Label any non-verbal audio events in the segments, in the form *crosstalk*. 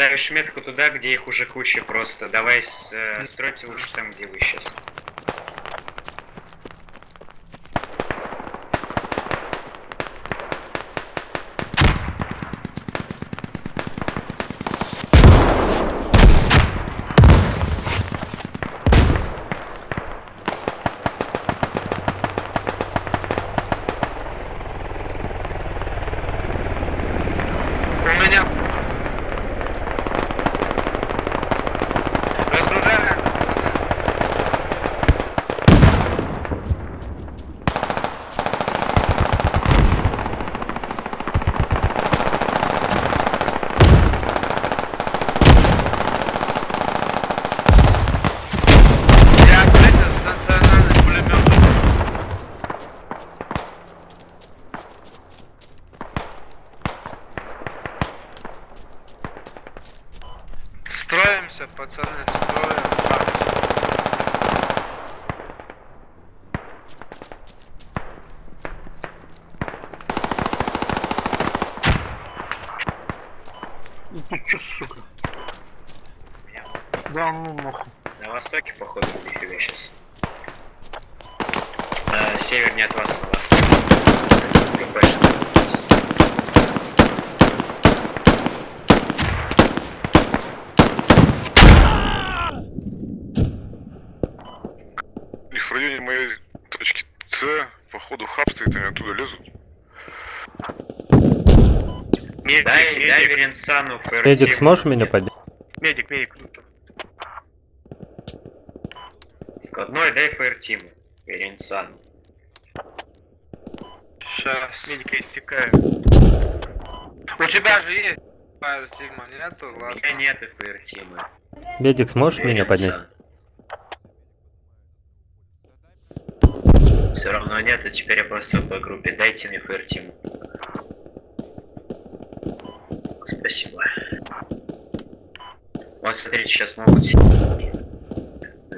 Ставишь метку туда, где их уже куча просто. Давай э, стройте лучше там, где вы сейчас. У меня... Разгружаем. Я, блядь, станционарный пулемет. Строимся, пацаны, строим. Ну ты чё, сука? Да ну нахуй. На востоке, походу, нифига сейчас. Э, севернее от вас. У них в районе моей точки С, походу, хаб стоит, они оттуда лезут. Медик, Дай, медик, дай Веренсану ФРТ. Эдик, сможешь меня поднять? медик, медик. Складной дай ФРТиму. Веренсану. Сейчас. Медика истекает. У тебя же есть Фаер Сигма, нету? У Ладно. меня нет ФРТимы. Медик, сможешь меня поднять? Все равно нет, а теперь я просто по группе. Дайте мне ФРТиму. Спасибо. Вот смотрите, сейчас могут сильнее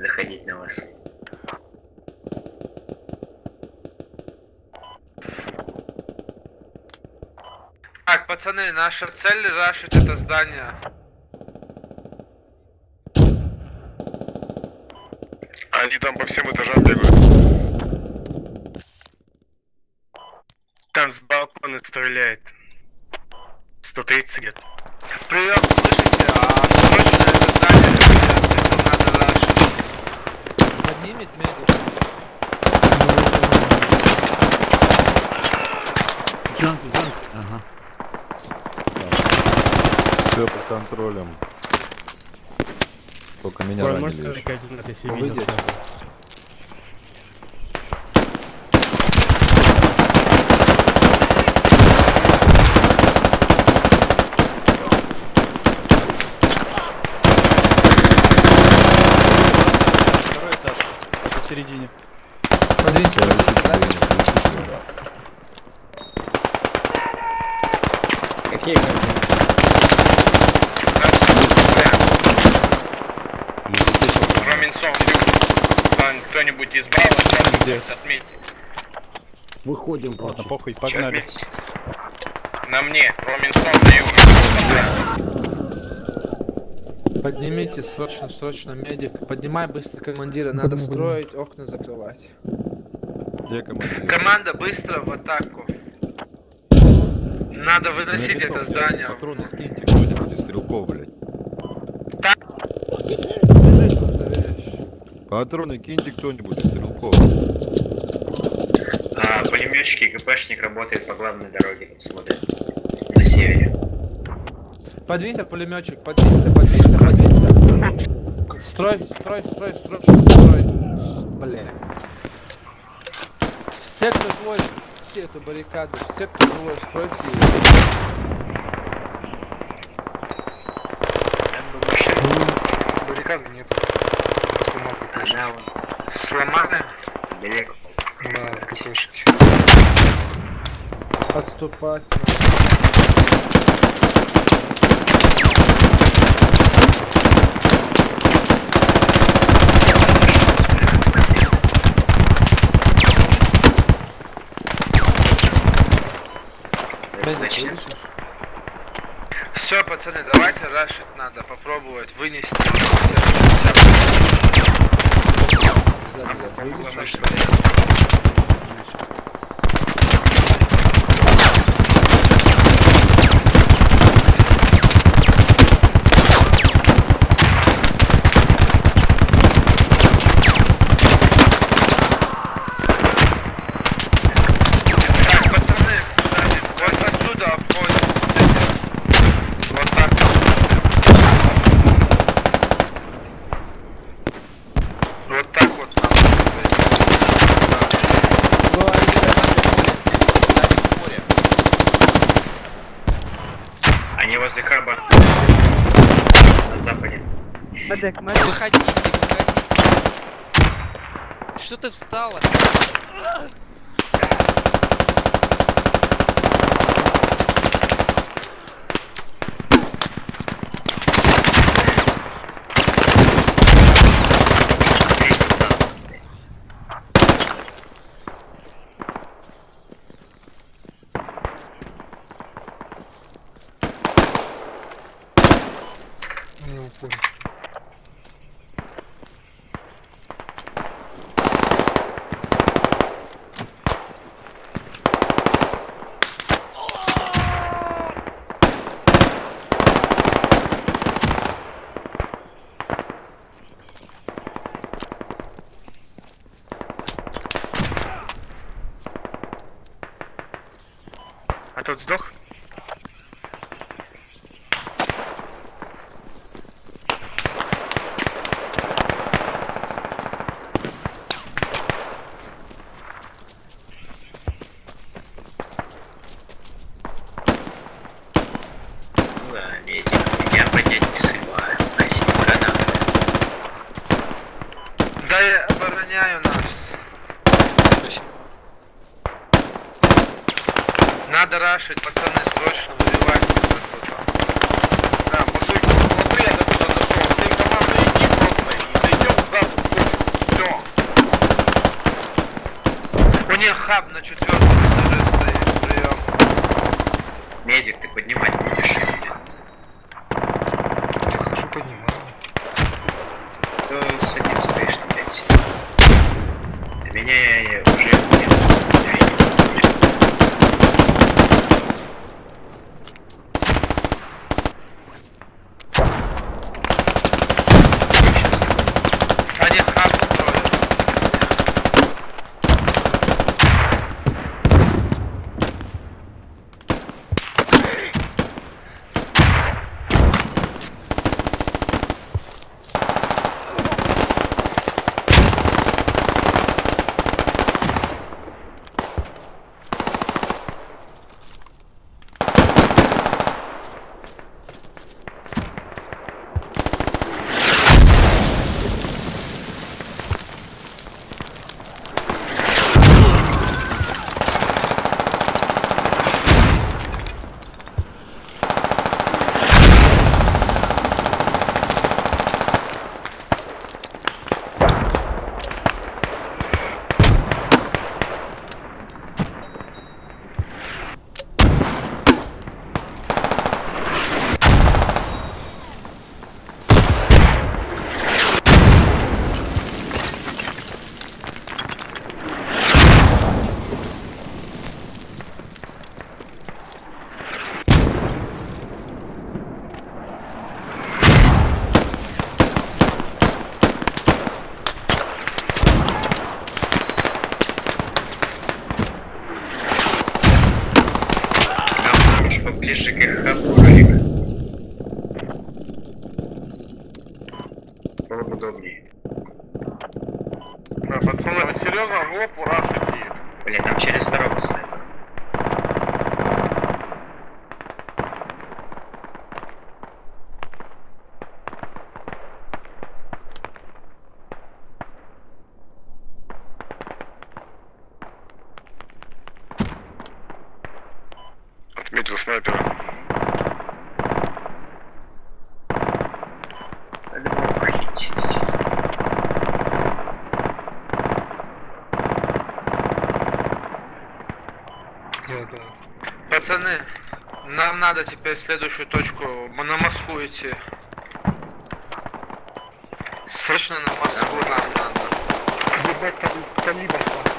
заходить на вас. Так, пацаны, наша цель рашить это здание. Они там по всем этажам бегают. Там с балкона стреляет. 130 где-то. Прием, слышите? А срочно это здание это надо Поднимет медик. Джанки, джанки. Ага. Все под контролем. Только меня Ой, ранили можешь еще. 41 Роминсон, кто-нибудь из Брава, Здесь. отметьте. Выходим просто. похуй, погнали. На мне, Роминсон на юге. Поднимите срочно, срочно медик. Поднимай быстро командира, надо строить, окна закрывать. Где командир? Команда быстро в атаку. Надо выносить это здание. Патроны скиньте кто-нибудь стрелков, блядь. Патроны киньте кто-нибудь из стрелков. А, пулеметчик и ГПшник работает по главной дороге, там смотрят. На севере. Подвинься, пулеметчик, подвинься, подвинься, подвинься. Строй, строй, строй, строй. С- Бля. Все, кто твой, все эту баррикаду, все, кто твой, стройте ее. Баррикады нет. Сломал Она вон Сломали? далеко. Да, с ГПшки. Отступать. Медик, Значит, вылечишь? Все, пацаны, давайте рашить надо попробовать вынести. Сзади я вылечу. наши. Так, пацаны, сзади, вот отсюда обходим. Вот так. Вот так вот Они возле хаба. На западе. Выходите, выходите. Что ты встала? А тот сдох? Да, медик. Я поднять не срываю. Спасибо, граната. Да я обороняю нас. Надо рашить, пацаны, срочно выбивать. Да, мужик, смотри, я до туда дошел. Ты команда иди просто и зайдем сзади в точку. Все. Них хаб на четвертом этаже стоит, прием. Медик, ты поднимать будешь Похитить. Пацаны, Нам надо теперь следующую точку на Москву идти. Срочно на Москву нам надо. Ебать, калибр хватит.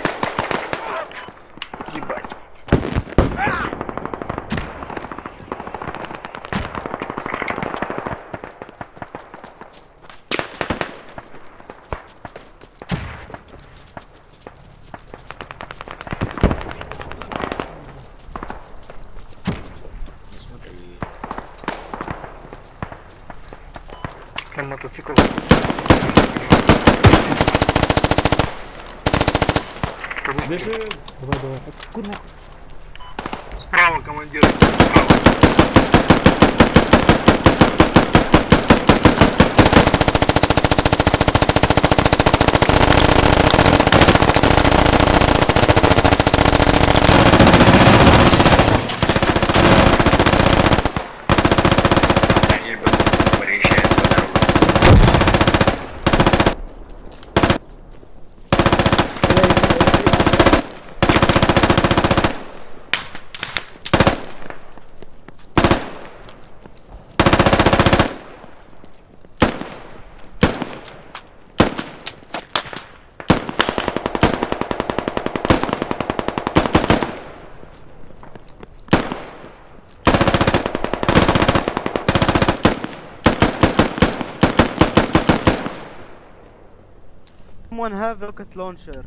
Ебать. Там мотоцикл. Бежи. Справа, командир. Справа. Someone have rocket launcher.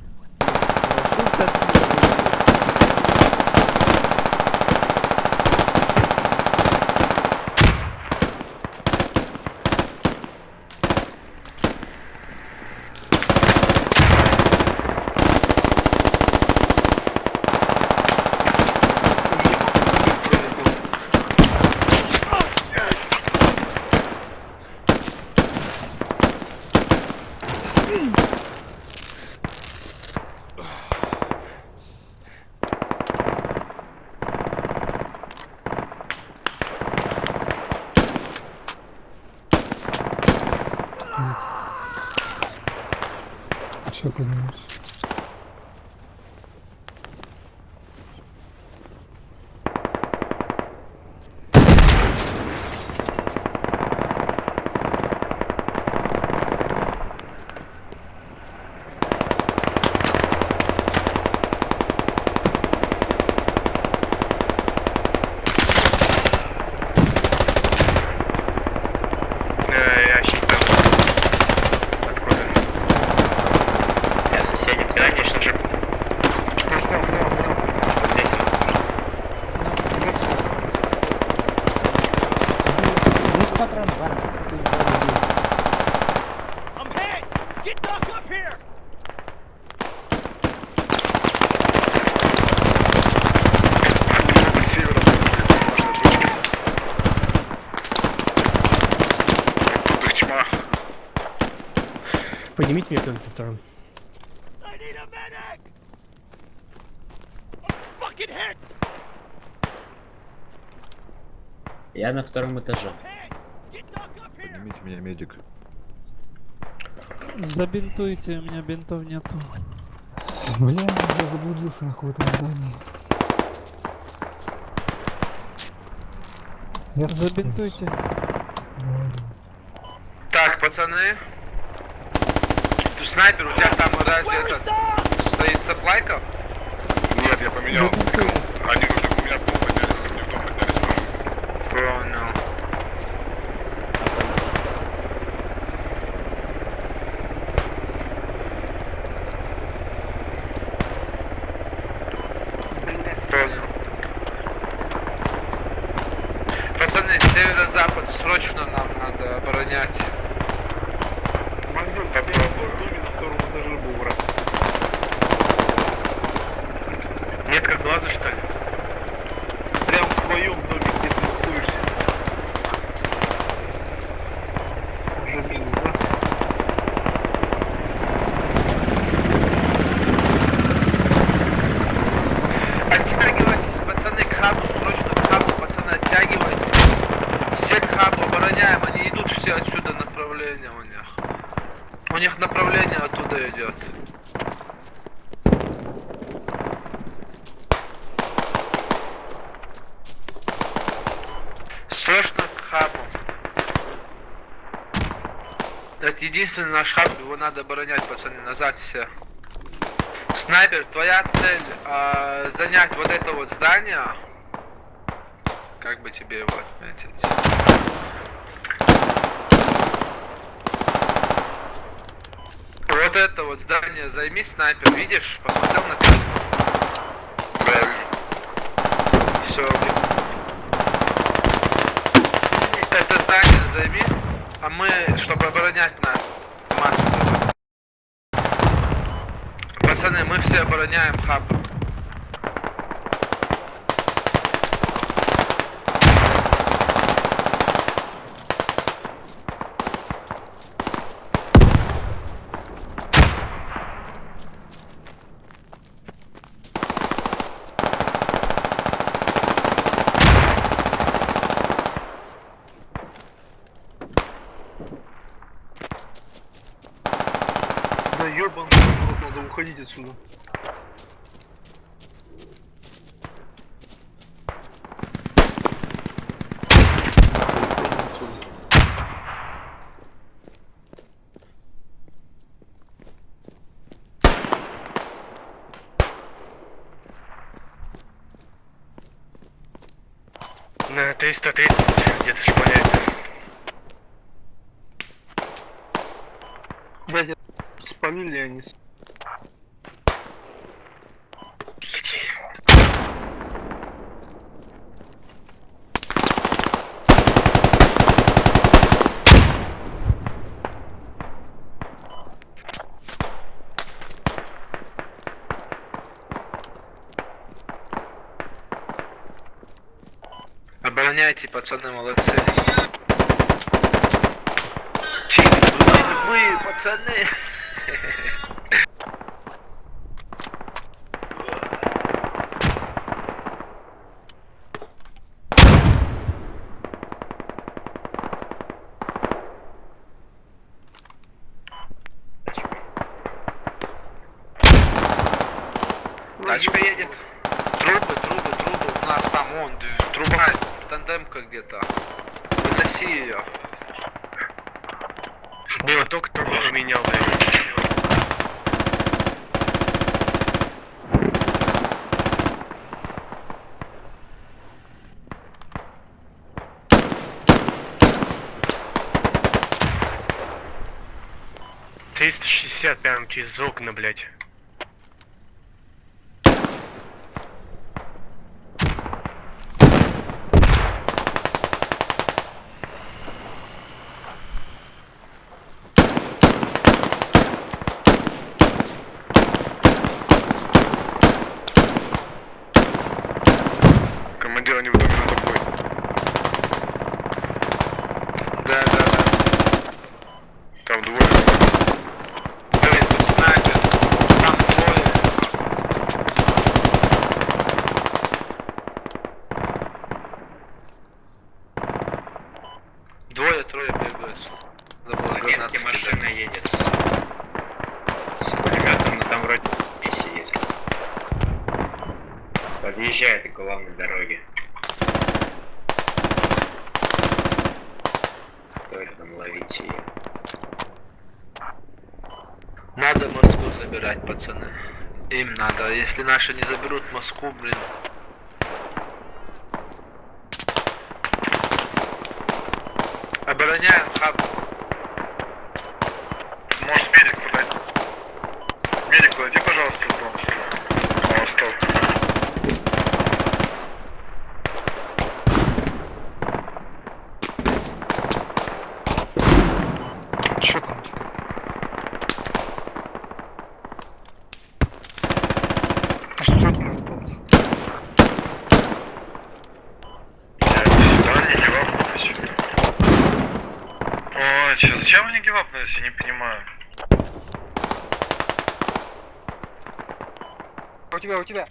Поднимите меня кто-нибудь втором. Я на втором этаже. Поднимите меня, медик. Забинтуйте, у меня бинтов нету. Бля, я заблудился нахуй в этом здании. Я Забинтуйте. Так, пацаны. Снайпер, у тебя там разве этот стоит саплайка? Нет, я поменял. Они уже у меня пол поднялись, ко мне в дом поднялись. Понял. Понял. Пацаны, северо-запад срочно нам надо оборонять. все отсюда направление у них. У них направление оттуда идет. Срочно к хабу. Это единственный наш хаб, его надо оборонять, пацаны, назад все. Снайпер, твоя цель э, занять вот это вот здание. Как бы тебе его отметить? Это вот здание займи, снайпер, видишь? Посмотрел на карту? Все, это здание займи, а мы, чтобы оборонять нас. Пацаны, мы все обороняем хаб. Да ёбан, надо уходить отсюда. На 330 где-то шпаляет. Блядь, спалили они. с- Обороняйте, пацаны, молодцы. Чики, вы, пацаны. *laughs* 50 прям через окна, блядь. Главной дороге. Стоит нам ловить ее. Надо Москву забирать, пацаны. Им надо. Если наши не заберут Москву, блин. Обороняем хаб. Можешь медик подать. Медик, подойди, пожалуйста, в дом сюда. На восток. Что там? А что там остался? Да, не гивапнулись. Ой, чё, зачем они гивапнулись, я не понимаю. У тебя, у тебя.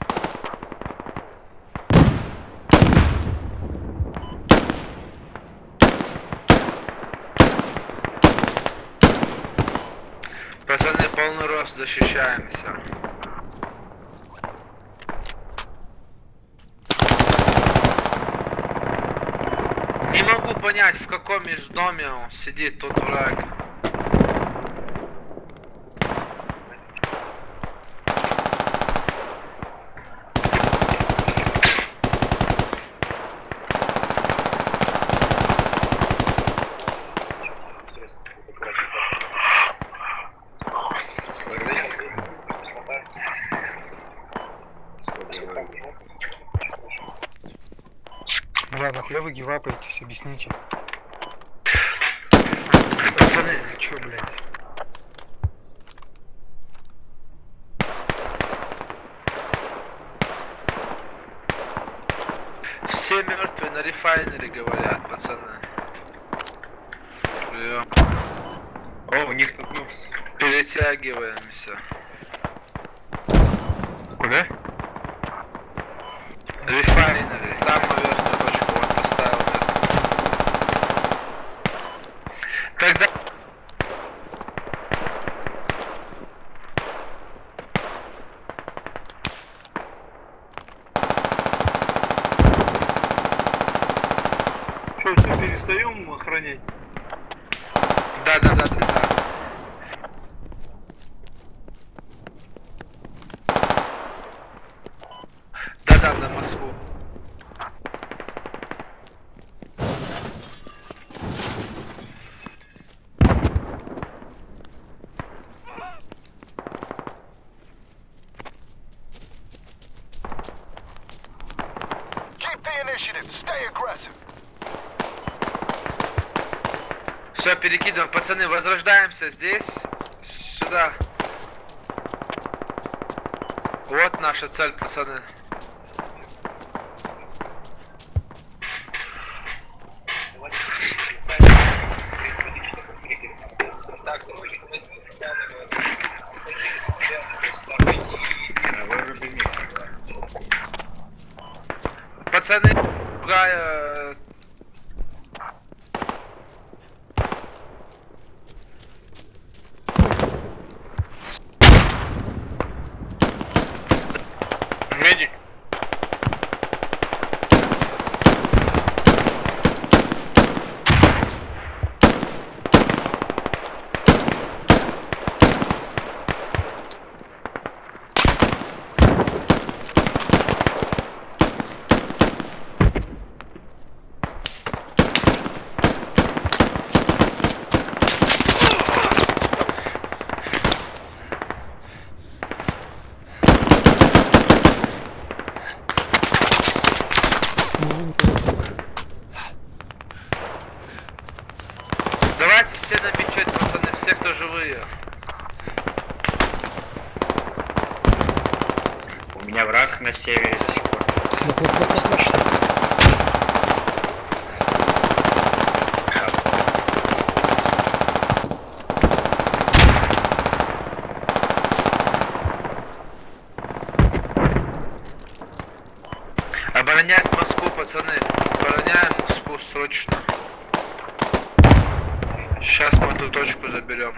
Пацаны, полный рост защищаемся. Не могу понять, в каком междоме он сидит, тот враг. Гивапаетесь, объясните. Пацаны, Чё, блядь? все мертвые на рефайнере говорят, пацаны. Ё, О, у них тут нос. Перетягиваемся. Куда? Рефайнери, самую верхнюю точку вот поставил. Тогда... Что, все, перестаем охранять? Да, да, да, да, да. Да, да, на Москву. Все, перекидываем. Пацаны, возрождаемся здесь. Сюда. Вот наша цель, пацаны. Пацаны, другая Медик. Давайте все на мечеть, кто живые. У меня враг на севере до сих пор. Оборонять Москву, пацаны. Обороняем Москву срочно. Точку заберем.